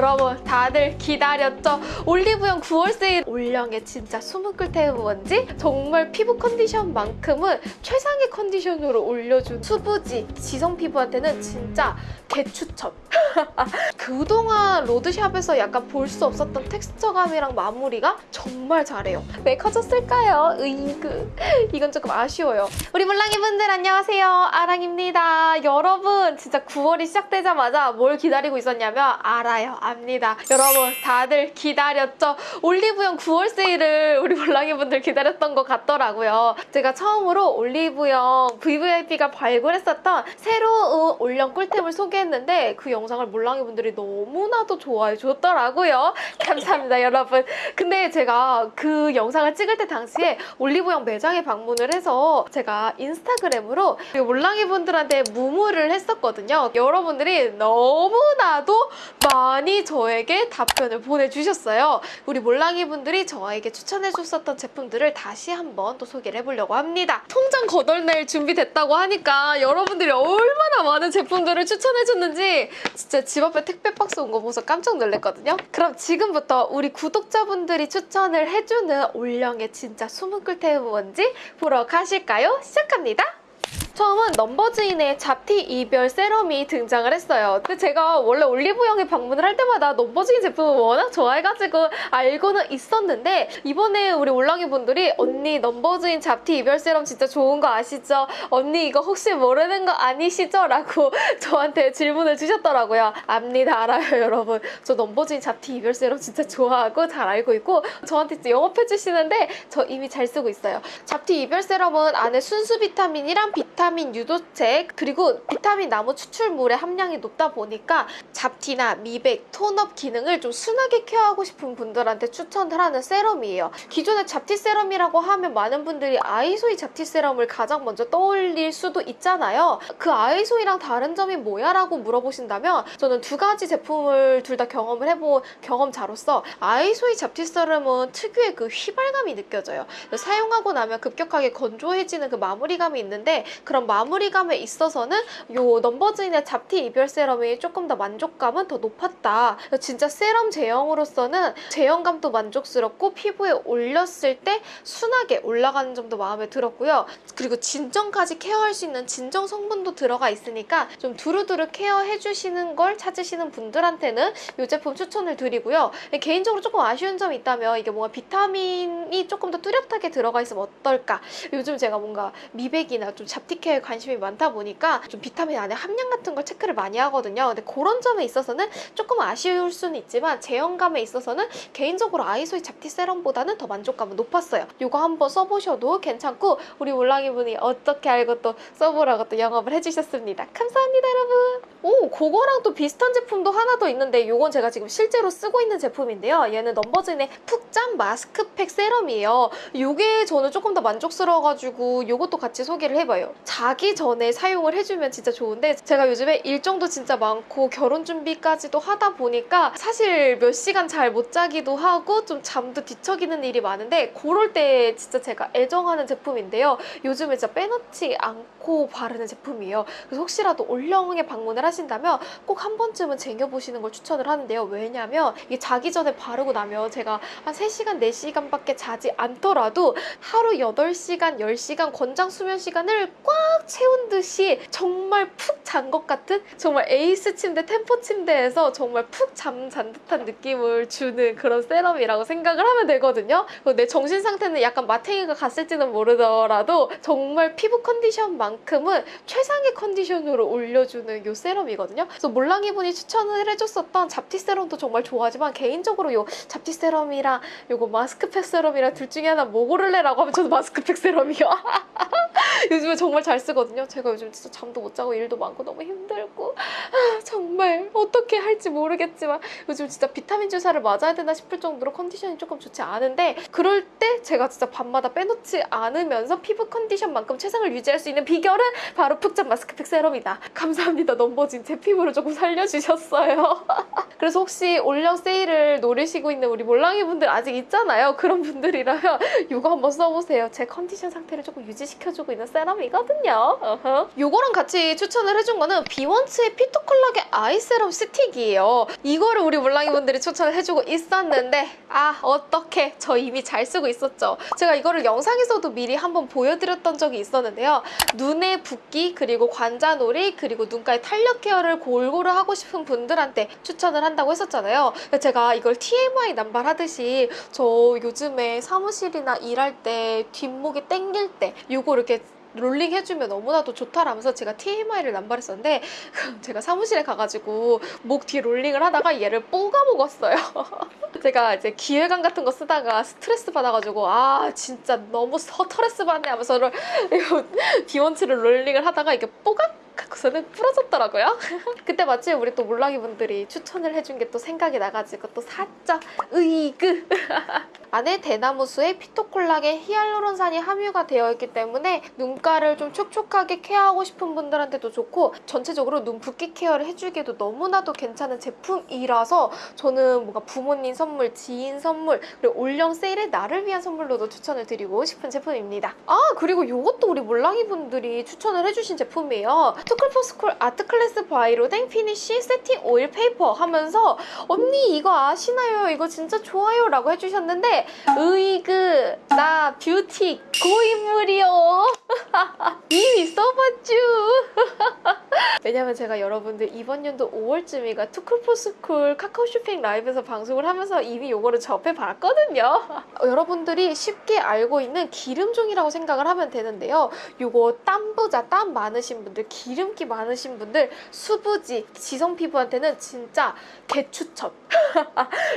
여러분 다들 기다렸죠? 올리브영 9월 세일. 올영에 진짜 숨은 꿀템은 뭔지? 정말 피부 컨디션만큼은 최상의 컨디션으로 올려준 수부지. 지성 피부한테는 진짜 개추천 그동안 로드샵에서 약간 볼 수 없었던 텍스처감이랑 마무리가 정말 잘해요. 왜 커졌을까요? 으이그. 이건 조금 아쉬워요. 우리 물랑이 분들 안녕하세요. 아랑입니다. 여러분 진짜 9월이 시작되자마자 뭘 기다리고 있었냐면 알아요 압니다. 여러분 다들 기다렸죠? 올리브영 9월 세일을 우리 물랑이 분들 기다렸던 것 같더라고요. 제가 처음으로 올리브영 VVIP가 발굴했었던 새로운 올영 꿀템을 소개했는데 그 영상을 물랑이 분들이 너무나도 좋아해 줬더라고요. 감사합니다 여러분. 근데 제가 그 영상을 찍을 때 당시에 올리브영 매장에 방문을 해서 제가 인스타그램으로 몰랑이 분들한테 무무를 했었거든요. 여러분들이 너무나도 많이 저에게 답변을 보내주셨어요. 우리 몰랑이 분들이 저에게 추천해줬었던 제품들을 다시 한번 또 소개를 해보려고 합니다. 통장 거덜낼 준비됐다고 하니까 여러분들이 얼마나 많은 제품들을 추천해줬는지 진짜 집 앞에 택배 박스 온 거 보고서 깜짝 놀랐거든요. 그럼 지금부터 우리 구독자분들이 추천을 해주는 올영의 진짜 숨은 꿀템은 뭔지 보러 가실까요? 시작합니다. 처음은 넘버즈인의 잡티 이별 세럼이 등장을 했어요. 근데 제가 원래 올리브영에 방문을 할 때마다 넘버즈인 제품을 워낙 좋아해가지고 알고는 있었는데 이번에 우리 올랑이 분들이 언니 넘버즈인 잡티 이별 세럼 진짜 좋은 거 아시죠? 언니 이거 혹시 모르는 거 아니시죠? 라고 저한테 질문을 주셨더라고요. 압니다 알아요 여러분. 저 넘버즈인 잡티 이별 세럼 진짜 좋아하고 잘 알고 있고 저한테 영업해주시는데 저 이미 잘 쓰고 있어요. 잡티 이별 세럼은 안에 순수 비타민이랑 비타민 비타민 유도체 그리고 비타민 나무 추출물의 함량이 높다 보니까 잡티나 미백, tone-up 기능을 좀 순하게 케어하고 싶은 분들한테 추천을 하는 세럼이에요. 기존의 잡티 세럼이라고 하면 많은 분들이 아이소이 잡티 세럼을 가장 먼저 떠올릴 수도 있잖아요. 그 아이소이랑 다른 점이 뭐야? 라고 물어보신다면 저는 두 가지 제품을 둘 다 경험을 해본 경험자로서 아이소이 잡티 세럼은 특유의 그 휘발감이 느껴져요. 사용하고 나면 급격하게 건조해지는 그 마무리감이 있는데 그런 마무리감에 있어서는 요 넘버즈인의 잡티 이별 세럼이 조금 더 만족감은 더 높았다. 진짜 세럼 제형으로서는 제형감도 만족스럽고 피부에 올렸을 때 순하게 올라가는 점도 마음에 들었고요. 그리고 진정까지 케어할 수 있는 진정 성분도 들어가 있으니까 좀 두루두루 케어해주시는 걸 찾으시는 분들한테는 이 제품 추천을 드리고요. 개인적으로 조금 아쉬운 점이 있다면 이게 뭔가 비타민이 조금 더 뚜렷하게 들어가 있으면 어떨까? 요즘 제가 뭔가 미백이나 좀 잡티 케어에 관심이 많다 보니까 좀 비타민 안에 함량 같은 걸 체크를 많이 하거든요. 근데 그런 점에 있어서는 조금 아쉬울 수는 있지만 제형감에 있어서는 개인적으로 아이소이 잡티 세럼보다는 더 만족감은 높았어요. 이거 한번 써보셔도 괜찮고 우리 몰랑이 분이 어떻게 알고 또 써보라고 또 영업을 해주셨습니다. 감사합니다 여러분. 오 그거랑 또 비슷한 제품도 하나 더 있는데 이건 제가 지금 실제로 쓰고 있는 제품인데요. 얘는 넘버즈인의 푹잠 마스크팩 세럼이에요. 이게 저는 조금 더 만족스러워가지고 이것도 같이 소개를 해봐요. 자기 전에 사용을 해주면 진짜 좋은데 제가 요즘에 일정도 진짜 많고 결혼 준비까지도 하다 보니까 사실 몇 시간 잘 못 자기도 하고 좀 잠도 뒤척이는 일이 많은데 그럴 때 진짜 제가 애정하는 제품인데요. 요즘에 진짜 빼놓지 않고 바르는 제품이에요. 그래서 혹시라도 올영에 방문을 하신다면 꼭 한 번쯤은 쟁여보시는 걸 추천을 하는데요. 왜냐면 이게 자기 전에 바르고 나면 제가 한 3시간, 4시간밖에 자지 않더라도 하루 8시간, 10시간 권장 수면 시간을 꽉 채운 듯이 정말 푹 잔 것 같은 정말 에이스 침대, 템포 침대에서 정말 푹 잠 잔 듯한 느낌을 주는 그런 세럼이라고 생각을 하면 되거든요. 내 정신 상태는 약간 마탱이가 갔을지는 모르더라도 정말 피부 컨디션만큼은 최상의 컨디션으로 올려주는 요 세럼이거든요. 그래서 몰랑이 분이 추천을 해줬었던 잡티 세럼도 정말 좋아하지만 개인적으로 요 잡티 세럼이랑 요거 마스크팩 세럼이랑 둘 중에 하나 뭐 고를래라고 하면 저도 마스크팩 세럼이요. 요즘에 정말 잘 쓰거든요. 제가 요즘 진짜 잠도 못 자고 일도 많고 너무 힘들고 아, 정말 어떻게 할지 모르겠지만 요즘 진짜 비타민 주사를 맞아야 되나 싶을 정도로 컨디션이 조금 좋지 않은데 그럴 때 제가 진짜 밤마다 빼놓지 않으면서 피부 컨디션만큼 최상을 유지할 수 있는 비결은 바로 푹잠 마스크팩 세럼이다. 감사합니다. 넘버즈인 제 피부를 조금 살려주셨어요. 그래서 혹시 올영 세일을 노리시고 있는 우리 몰랑이 분들 아직 있잖아요. 그런 분들이라면 이거 한번 써보세요. 제 컨디션 상태를 조금 유지시켜주고 있는 세럼이거든요. 하거든요. 요거랑 같이 추천을 해준 거는 비원츠의 피토 콜라겐 아이 세럼 스틱이에요. 이거를 우리 몰랑이 분들이 추천을 해주고 있었는데 아 어떻게 저 이미 잘 쓰고 있었죠. 제가 이거를 영상에서도 미리 한번 보여드렸던 적이 있었는데요. 눈의 붓기 그리고 관자놀이 그리고 눈가의 탄력 케어를 골고루 하고 싶은 분들한테 추천을 한다고 했었잖아요. 제가 이걸 TMI 남발하듯이 저 요즘에 사무실이나 일할 때 뒷목이 땡길 때 이거 이렇게 롤링 해주면 너무나도 좋다라면서 제가 TMI를 남발했었는데 제가 사무실에 가가지고 목 뒤에 롤링을 하다가 얘를 뽀개 먹었어요. 제가 이제 기획안 같은 거 쓰다가 스트레스 받아가지고 아 진짜 너무 스트레스 받네 하면서 이거 비원츠를 롤링을 하다가 이게 뽀각 하고서는 부러졌더라고요. 그때 마침 우리 또 몰랑이 분들이 추천을 해준 게 또 생각이 나가지고 또 샀죠. 으이그. 안에 대나무수에 피토콜라겐 히알루론산이 함유가 되어 있기 때문에 눈가를 좀 촉촉하게 케어하고 싶은 분들한테도 좋고 전체적으로 눈 붓기 케어를 해주기에도 너무나도 괜찮은 제품이라서 저는 뭔가 부모님 선물, 지인 선물 그리고 올영 세일에 나를 위한 선물로도 추천을 드리고 싶은 제품입니다. 아 그리고 이것도 우리 몰랑이 분들이 추천을 해주신 제품이에요. 투쿨포스쿨 아트클래스 바이로댕 피니쉬 세팅 오일 페이퍼 하면서 언니 이거 아시나요? 이거 진짜 좋아요 라고 해주셨는데 으이그 나 뷰티 고인물이요. 이미 써봤쥬. 왜냐면 제가 여러분들 이번 연도 5월쯤인가 투쿨포스쿨 카카오 쇼핑 라이브에서 방송을 하면서 이미 요거를 접해봤거든요. 어, 여러분들이 쉽게 알고 있는 기름종이라고 생각을 하면 되는데요. 요거 땀부자 땀 많으신 분들 기름기 많으신 분들 수부지 지성 피부한테는 진짜 개추천.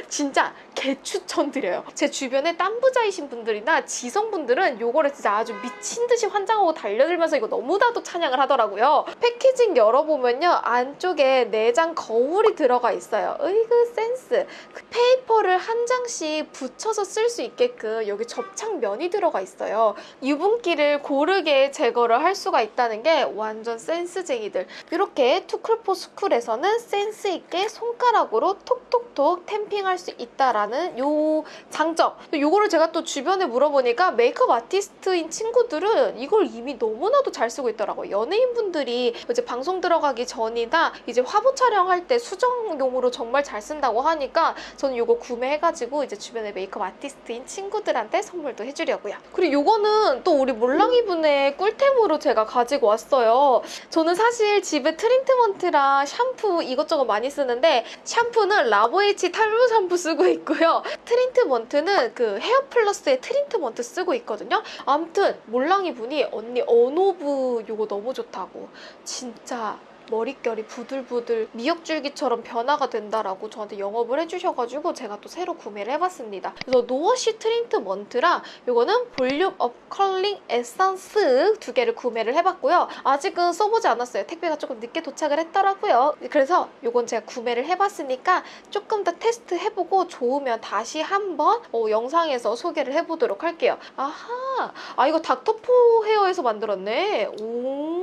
진짜 개추천 드려요. 제 주변에 땀부자이신 분들이나 지성분들은 요거를 진짜 아주 미친 듯이 환장하고 달려들면서 이거 너무나도 찬양을 하더라고요. 패키징 열어보면요 안쪽에 내장 거울이 들어가 있어요. 으이그 센스. 그 페이퍼를 한 장씩 붙여서 쓸 수 있게끔 여기 접착면이 들어가 있어요. 유분기를 고르게 제거를 할 수가 있다는 게 완전 센스쟁이들. 이렇게 투쿨포스쿨에서는 센스 있게 손가락으로 톡톡톡 템핑할 수 있다라는 요 장점. 요거를 제가 또 주변에 물어보니까 메이크업 아티스트인 친구들은 이걸 이미 너무나도 잘 쓰고 있더라고요. 연예인분들이 이제 방송 들어가기 전이나 이제 화보 촬영할 때 수정용으로 정말 잘 쓴다고 하니까 저는 요거 구매해가지고 이제 주변에 메이크업 아티스트인 친구들한테 선물도 해주려고요. 그리고 요거는 또 우리 몰랑이 분의 꿀템으로 제가 가지고 왔어요. 저는 사실 집에 트리트먼트랑 샴푸 이것저것 많이 쓰는데 샴푸는 라보에치 탈모 샴푸 쓰고 있고요 트리트먼트는 그 헤어플러스의 트리트먼트 쓰고 있거든요. 아무튼 몰랑이 분이 언니 어노브 요거 너무 좋다고. 진짜 머릿결이 부들부들 미역줄기처럼 변화가 된다라고 저한테 영업을 해주셔가지고 제가 또 새로 구매를 해봤습니다. 그래서 no wash 트리트먼트랑 이거는 volume up curling 에센스 두 개를 구매를 해봤고요. 아직은 써보지 않았어요. 택배가 조금 늦게 도착을 했더라고요. 그래서 이건 제가 구매를 해봤으니까 조금 더 테스트 해보고 좋으면 다시 한번 어, 영상에서 소개를 해보도록 할게요. 아하, 아 이거 닥터포헤어에서 만들었네. 오,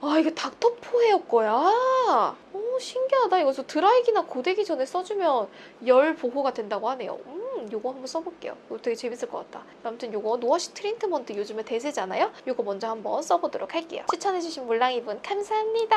아 이게 닥터포헤어 거야. 오 신기하다. 이거 저 드라이기나 고데기 전에 써주면 열 보호가 된다고 하네요. 음, 요거 한번 써볼게요. 이거 되게 재밌을 것 같다. 아무튼 요거 no wash 트리트먼트 요즘에 대세잖아요. 요거 먼저 한번 써보도록 할게요. 추천해주신 몰랑이분 감사합니다.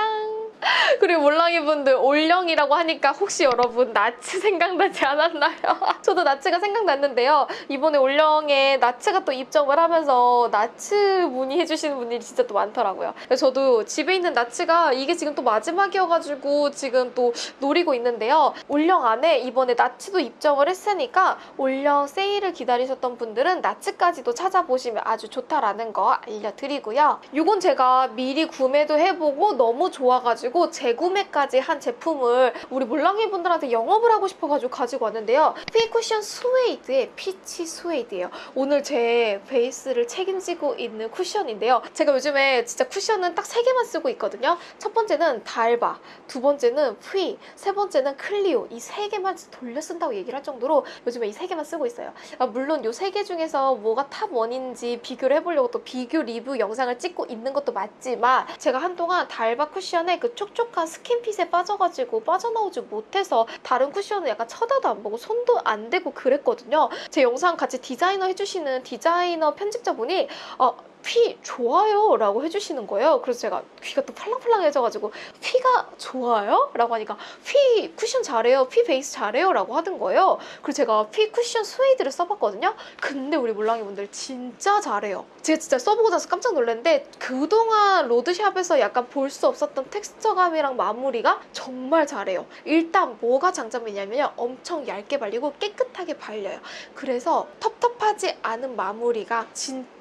그리고 몰랑이분들 올영이라고 하니까 혹시 여러분 나츠 생각나지 않았나요? 저도 나츠가 생각났는데요. 이번에 올영에 나츠가 또 입점을 하면서 나츠 문의해주시는 분들이 진짜 또 많더라고요. 저도 집에 있는 나츠가 이게 지금 또 마지막이어가지고 지금 또 노리고 있는데요. 올영 안에 이번에 나츠도 입점을 했으니까 올영 세일을 기다리셨던 분들은 나츠까지도 찾아보시면 아주 좋다라는 거 알려드리고요. 이건 제가 미리 구매도 해보고 너무 좋아가지고 재구매까지 한 제품을 우리 몰랑이 분들한테 영업을 하고 싶어가지고 가지고 왔는데요. 퓌 쿠션 스웨이드의 피치 스웨이드예요. 오늘 제 베이스를 책임지고 있는 쿠션인데요. 제가 요즘에 진짜 쿠션은 딱 세 개만 쓰고 있거든요. 첫 번째는 달바, 두 번째는 휘, 세 번째는 클리오 이 세 개만 돌려 쓴다고 얘기를 할 정도로 요즘에 이 세 개만 쓰고 있어요. 아, 물론 이 세 개 중에서 뭐가 top one인지 비교를 해보려고 또 비교 리뷰 영상을 찍고 있는 것도 맞지만 제가 한동안 달바 쿠션에 그 촉촉한 skin fit에 빠져가지고 빠져나오지 못해서 다른 쿠션을 약간 쳐다도 안 보고 손도 안 대고 그랬거든요. 제 영상 같이 디자인 해주시는 디자이너 편집자분이 어, 퓌 좋아요 라고 해주시는 거예요. 그래서 제가 귀가 또 팔랑팔랑해져가지고 퓌가 좋아요? 라고 하니까 퓌 쿠션 잘해요. 퓌 베이스 잘해요. 라고 하는 거예요. 그래서 제가 퓌 쿠션 스웨이드를 써봤거든요. 근데 우리 몰랑이 분들 진짜 잘해요. 제가 진짜 써보고 나서 깜짝 놀랐는데 그동안 로드샵에서 약간 볼 수 없었던 texture감이랑 마무리가 정말 잘해요. 일단 뭐가 장점이냐면요. 엄청 얇게 발리고 깨끗하게 발려요. 그래서 텁텁하지 않은 마무리가 진짜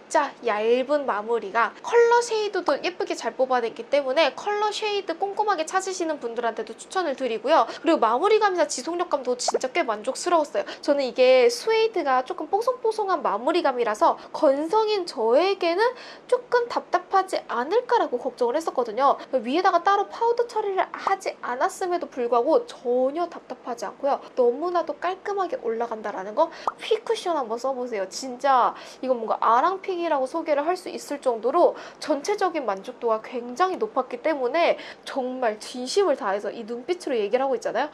얇은 마무리가 컬러 shade도 예쁘게 잘 뽑아냈기 때문에 컬러 shade 꼼꼼하게 찾으시는 분들한테도 추천을 드리고요. 그리고 마무리감이나 지속력감도 진짜 꽤 만족스러웠어요. 저는 이게 스웨이드가 조금 뽀송뽀송한 마무리감이라서 건성인 저에게는 조금 답답하지 않을까라고 걱정을 했었거든요. 위에다가 따로 파우더 처리를 하지 않았음에도 불구하고 전혀 답답하지 않고요. 너무나도 깔끔하게 올라간다라는 거 퓌 쿠션 한번 써보세요. 진짜 이건 뭔가 아랑 pick이라고 소개를 할 수 있을 정도로 전체적인 만족도가 굉장히 높았기 때문에 정말 진심을 다해서 이 눈빛으로 얘기를 하고 있잖아요.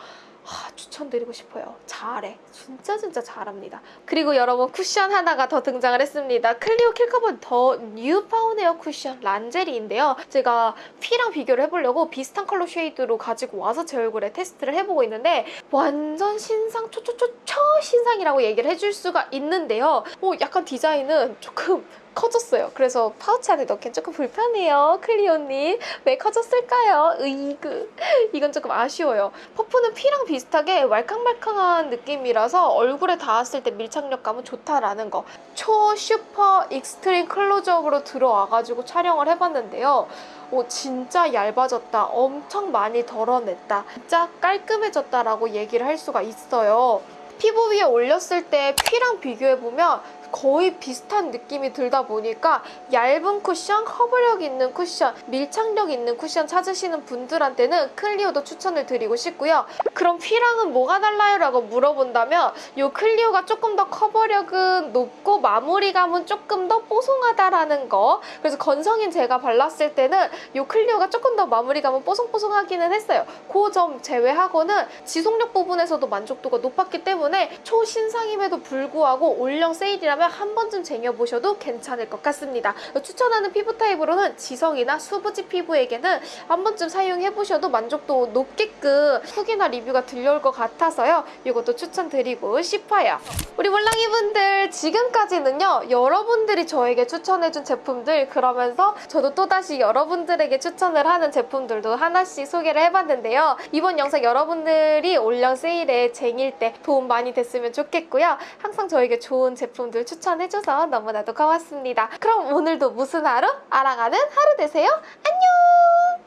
아, 추천드리고 싶어요. 잘해. 진짜 진짜 잘합니다. 그리고 여러분 쿠션 하나가 더 등장을 했습니다. 클리오 킬커버 더 뉴 파운웨어 쿠션 란제리인데요. 제가 퓌랑 비교를 해보려고 비슷한 컬러 shade로 가지고 와서 제 얼굴에 테스트를 해보고 있는데 완전 신상 초초초초 신상이라고 얘기를 해줄 수가 있는데요. 어, 약간 디자인은 조금 커졌어요. 그래서 파우치 안에 넣기엔 조금 불편해요. 클리오님. 왜 커졌을까요? 으이그. 이건 조금 아쉬워요. 퍼프는 퓌랑 비슷하게 말캉말캉한 느낌이라서 얼굴에 닿았을 때 밀착력감은 좋다라는 거. 초 슈퍼 extreme 클로즈업으로 들어와가지고 촬영을 해봤는데요. 오, 진짜 얇아졌다. 엄청 많이 덜어냈다. 진짜 깔끔해졌다라고 얘기를 할 수가 있어요. 피부 위에 올렸을 때 퓌랑 비교해보면 거의 비슷한 느낌이 들다 보니까 얇은 쿠션, 커버력 있는 쿠션, 밀착력 있는 쿠션 찾으시는 분들한테는 클리오도 추천을 드리고 싶고요. 그럼 퓌랑은 뭐가 달라요? 라고 물어본다면 이 클리오가 조금 더 커버력은 높고 마무리감은 조금 더 뽀송하다라는 거 그래서 건성인 제가 발랐을 때는 이 클리오가 조금 더 마무리감은 뽀송뽀송하기는 했어요. 그 점 제외하고는 지속력 부분에서도 만족도가 높았기 때문에 초신상임에도 불구하고 올영 세일이라 면 한 번쯤 쟁여보셔도 괜찮을 것 같습니다. 추천하는 피부 타입으로는 지성이나 수부지 피부에게는 한 번쯤 사용해보셔도 만족도 높게끔 후기나 리뷰가 들려올 것 같아서요. 이것도 추천드리고 싶어요. 우리 몰랑이분들 지금까지는요. 여러분들이 저에게 추천해준 제품들 그러면서 저도 또다시 여러분들에게 추천을 하는 제품들도 하나씩 소개를 해봤는데요. 이번 영상 여러분들이 올영 세일에 쟁일 때 도움 많이 됐으면 좋겠고요. 항상 저에게 좋은 제품들 추천해줘서 너무나도 고맙습니다. 그럼 오늘도 무슨 하루? 알아가는 하루 되세요. 안녕!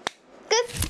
끝!